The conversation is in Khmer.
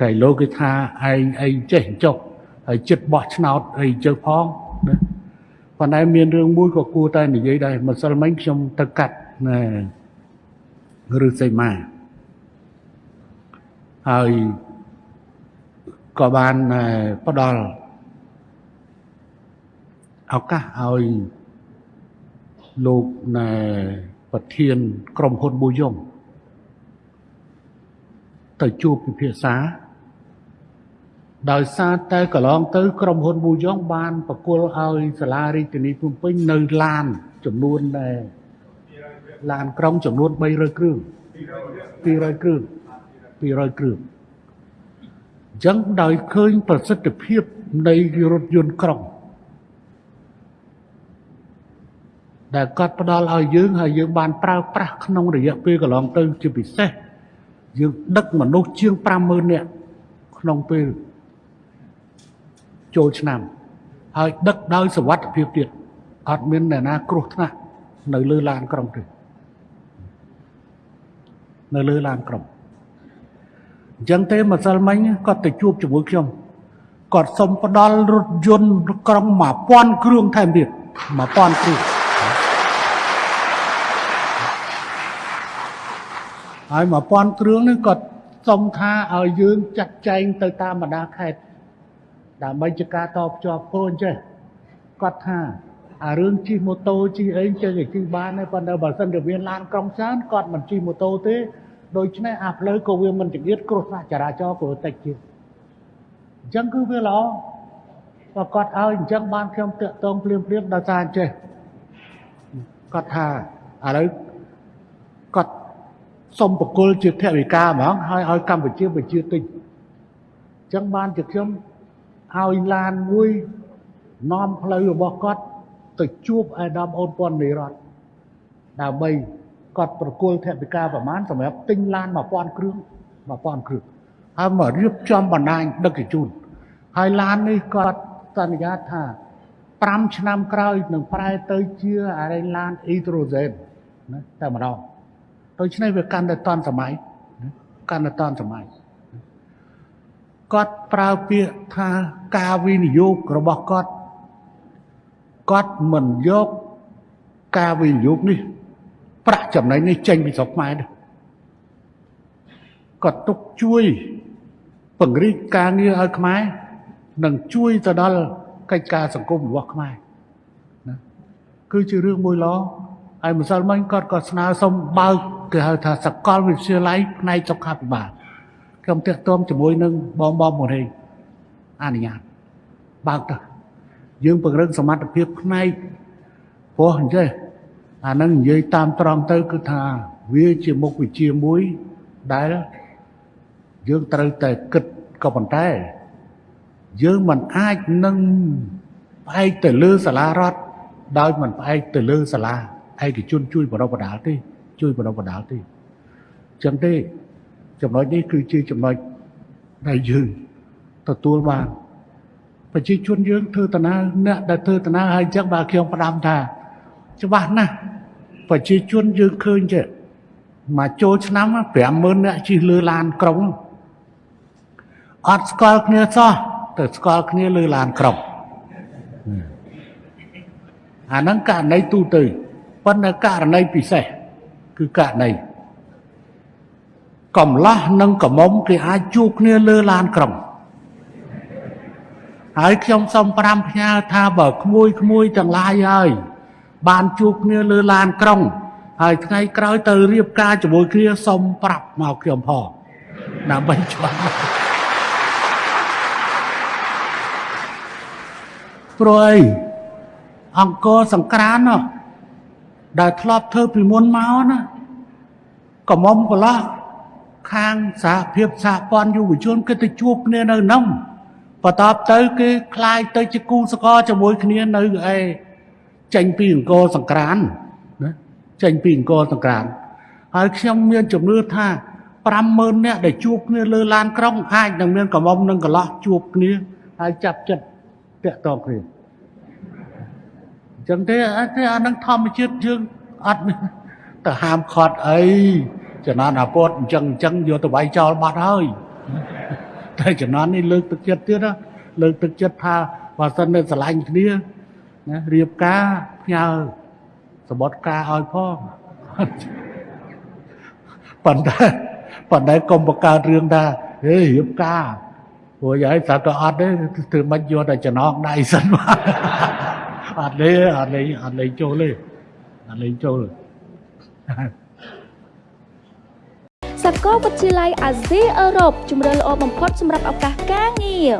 កែលោកគេថាឯងអីចេះចុះហើយចិត្តបោះឆ្នោតអីជើផងណាប៉ុន្តែមានរឿងមួយក៏គួរតែនិយាយដែរម្សិលមិញខ្ញុំទៅកាត់ណាឬសីមាហើយក៏បានផ្ដល់ឱកាសឲ្យលោកណែប្រធានក្រុមហ៊ុនប៊ូយ៉ុងទៅជួបពិភាក្សា ដោយសារតែកន្លងទៅក្រុមហ៊ុនប៊ូយ៉ុងបានប្រគល់ឲ្យសាលារាជធានីភ្នំពេញនៅឡានចំនួនដែលឡានក្រុងចំនួន300គ្រឿង200គ្រឿង200គ្រឿងអញ្ចឹងដោយឃើញប្រសិទ្ធភាពនៃរថយន្តក្រុងដែលគាត់ផ្ដល់ឲ្យយើងហើយយើងបានប្រើប្រាស់ក្នុងរយៈពេលកន្លងទៅជាពិសេសយើងដឹកមនុស្សជាង50000នាក់ក្នុងពេល ចូលឆ្នាំ ហើយដឹកដោយសវត្ថភាពទៀតអត់មានអ្នកណាគ្រោះថ្នាក់នៅលើឡានក្រុងទេនៅលើឡានក្រុងអញ្ចឹងទេម្សិលមិញគាត់ទៅជួបជាមួយខ្ញុំគាត់សុំផ្ដល់រថយន្តក្រុង1000គ្រឿងថែមទៀត1000គ្រឿងហើយ1000គ្រឿងនេះគាត់សុំថាឲ្យយើងចាត់ចែងទៅតាមបណ្ដាខេត្ត ដើម្បីជាការតភ្ជាប់ខ្លួនចេះគាត់ថាអារឿងជិះម៉ូតូជិះអីចេះតែជិះបានទេប៉ុន្តែបើសិនជាមានឡានក្រុងច្រើនគាត់មិនជិះម៉ូតូទេដូច្នេះអាផ្លូវក៏វាមិនចង្អៀតគ្រោះថ្នាក់ចរាចរណ៍ក៏តិចជាងអញ្ចឹងគឺវាល្អបើគាត់ឲ្យអញ្ចឹងបានខ្ញុំតាក់ទងភ្លាមភ្លាមដល់សារចេះគាត់ថាឥឡូវគាត់សុំបកគលជាថវិកាហ្មងហើយឲ្យកម្ពុជាប្រជាទិញអញ្ចឹងបានជាខ្ញុំ ឲ្យឡានមួយនាំផ្លូវរបស់គាត់ទៅជួបអាដាមអូនពាន់នៃរដ្ឋដើម្បីគាត់ប្រគល់ថវិកាប្រមាណសម្រាប់ទិញឡាន1000គ្រឿង1000គ្រឿងហើយមករៀបចំបណ្ដាញដឹកជញ្ជូនហើយឡាននេះគាត់សន្យាថា5ឆ្នាំក្រោយនឹងប្រែទៅជាអរិញឡានអ៊ីដ្រូសែនណាតែម្ដងដូច្នេះវាកាន់តែតាន់សម័យកាន់តែតាន់សម័យ គាត់ប្រើពាក្យថាការវិនិយោគរបស់គាត់គាត់មិនយកការវិនិយោគនេះ ប្រាក់ចំណេញនេះចេញពីស្រុកខ្មែរទេគាត់ទុកជួយពង្រីកការងារឲ្យខ្មែរនិងជួយទៅដល់កិច្ចការសង្គមរបស់ខ្មែរណាគឺជារឿងមួយល្អហើយម្សិលមិញគាត់ក៏ស្នើសុំបើកគេហៅថាសកលវិទ្យាល័យផ្នែកសុខាភិបាល ខ្ញុំតាក់ទងជាមួយនឹងបងបងមរេងអនុញ្ញាតបើកទៅយើងពង្រឹងសមត្ថភាពផ្នែកព្រោះអញ្ចឹងអានឹងនិយាយតាមត្រង់ទៅគឺថាវាជាមុខវិជ្ជាមួយដែលយើងត្រូវតែគិតក៏ប៉ុន្តែ យើងមិនអាចនឹងផ្អែកទៅលើសាលារដ្ឋដោយមិនផ្អែកទៅលើសាលាឯកជនជួយបរិបដាលទេ ជួយបរិបដាលទេចឹងទេ ចំណុចនេះគឺជាចំណុចដែលយើងទទួលបានប្រជាជនយើងធ្វើតាណាអ្នកដែលធ្វើតាណាហើយចឹងបាទខ្ញុំផ្ដាំថា ច្បាស់ណាស់ប្រជាជនយើងឃើញទេមកចូលឆ្នាំ50000នាក់ជិះលើឡានក្រុងអត់ស្គាល់គ្នាសោះទៅស្គាល់គ្នាលើឡានក្រុងអាហ្នឹងករណីទូទៅប៉ុន្តែករណីពិសេសគឺករណី កំឡោះនិងកំមុំគេអាចជួបគ្នាលើឡានក្រុងហើយខ្ញុំសូម5ផ្ញើថាបើក្មួយក្មួយទាំងឡាយហើយបានជួបគ្នាលើឡានក្រុង ហើយថ្ងៃក្រោយទៅរៀបការជាមួយគ្នាសុំប្រាប់មកខ្ញុំផងដើម្បីច្បាស់ព្រោះអីអង្គរសង្ក្រាននោះដែលធ្លាប់ធ្វើពីមុនមកណាកមុំកន្លោះ ខាងសហភាពសហព័ន្ធយុវជនគេទៅជួបគ្នានៅនោះបន្ទាប់ទៅគេคลายទៅជាគូសកលជាមួយគ្នានៅឯចេញពីអង្គរសង្ក្រានណាចេញពីអង្គរសង្ក្រានហើយខ្ញុំមានជំនឿថា50000នាក់ដែលជួបគ្នាលើឡានក្រុងអាចនឹងមានកំមុំនឹងកន្លោះជួបគ្នាហើយចាប់ចិត្តតាក់តងគ្នាអញ្ចឹងទេអានឹងធម្មជាតិយើងអត់ទៅហាមខត់អី ចំណានអាពតអញ្ចឹងអញ្ចឹងយកទៅវាយចោលបាត់ហើយតែជំនាន់នេះលើកទឹកចិត្តទៀតណាលើកទឹកចិត្តថាបើសិននៅស្រឡាញ់គ្នាណារៀបការផ្ញើសបុតការឲ្យផងប៉ុន្តែប៉ុន្តែកុំបង្កើតរឿងថាហេរៀបការព្រោះយាយស្រាប់តែអត់ទេធ្វើមិនយកតែចំណងដៃសិនមកអត់ទេអត់លេងអត់លេងចូលទេអត់លេងចូល សាកលវិទ្យាល័យអាស៊ីអឺរ៉ុបជំរឿនល្អបំផុតសម្រាប់ឱកាសការងារ